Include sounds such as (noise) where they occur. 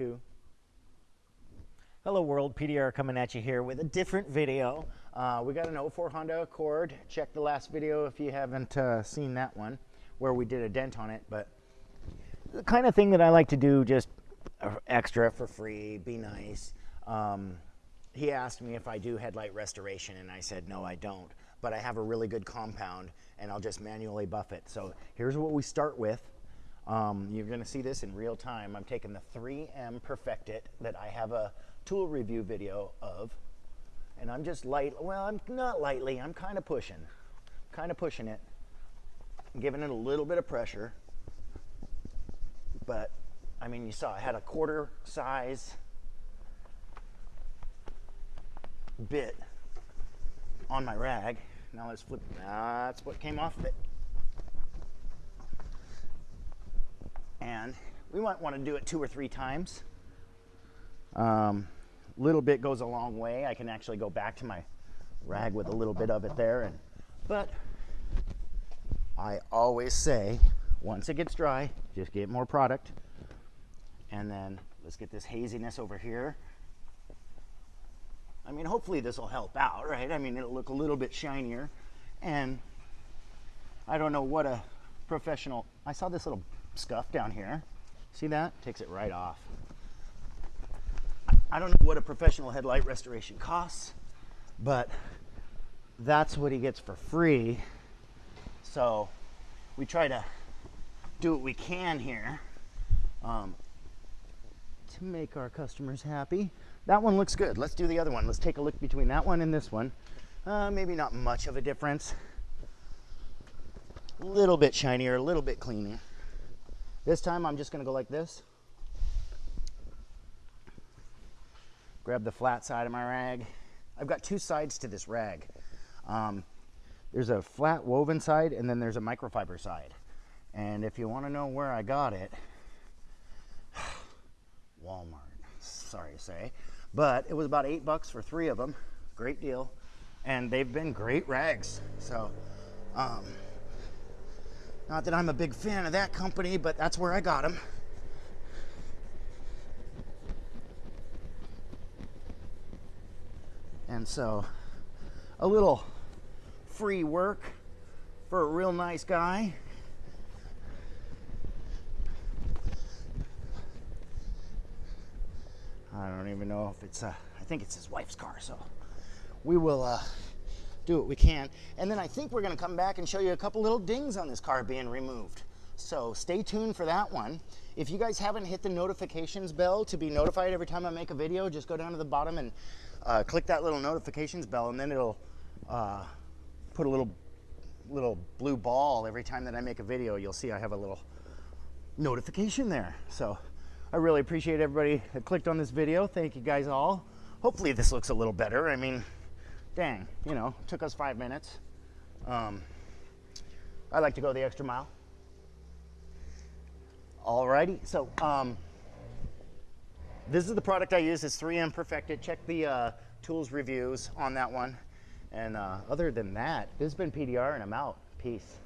two. Hello world, PDR coming at you here with a different video. Uh, we got an 04 Honda Accord. Check the last video if you haven't uh, seen that one where we did a dent on it. But the kind of thing that I like to do just extra for free, be nice. Um, he asked me if I do headlight restoration and I said no I don't but I have a really good compound and I'll just manually buff it so here's what we start with um, you're gonna see this in real time I'm taking the 3M Perfect It that I have a tool review video of and I'm just light well I'm not lightly I'm kind of pushing kind of pushing it I'm giving it a little bit of pressure but I mean you saw I had a quarter size bit on my rag. Now let's flip, that's what came off of it. And we might want to do it two or three times. Um, little bit goes a long way. I can actually go back to my rag with a little bit of it there. And, but I always say, once it gets dry, just get more product. And then let's get this haziness over here. I mean, hopefully this will help out, right? I mean, it'll look a little bit shinier. And I don't know what a professional, I saw this little scuff down here. See that? Takes it right off. I don't know what a professional headlight restoration costs, but that's what he gets for free. So we try to do what we can here um, to make our customers happy. That one looks good. Let's do the other one. Let's take a look between that one and this one. Uh, maybe not much of a difference. A little bit shinier, a little bit cleaner. This time I'm just gonna go like this. Grab the flat side of my rag. I've got two sides to this rag. Um, there's a flat woven side and then there's a microfiber side. And if you wanna know where I got it, (sighs) Walmart, sorry to say. But it was about eight bucks for three of them. Great deal. And they've been great rags. So, um, not that I'm a big fan of that company, but that's where I got them. And so, a little free work for a real nice guy. I don't even know if it's, uh, I think it's his wife's car. So we will uh, do what we can. And then I think we're gonna come back and show you a couple little dings on this car being removed. So stay tuned for that one. If you guys haven't hit the notifications bell to be notified every time I make a video, just go down to the bottom and uh, click that little notifications bell and then it'll uh, put a little little blue ball every time that I make a video. You'll see I have a little notification there. So I really appreciate everybody that clicked on this video. Thank you guys all. Hopefully this looks a little better. I mean, dang, you know, took us five minutes. Um, I like to go the extra mile. Alrighty, so um, this is the product I use. It's 3M Perfect It. Check the uh, tools reviews on that one. And uh, other than that, this has been PDR and I'm out. Peace.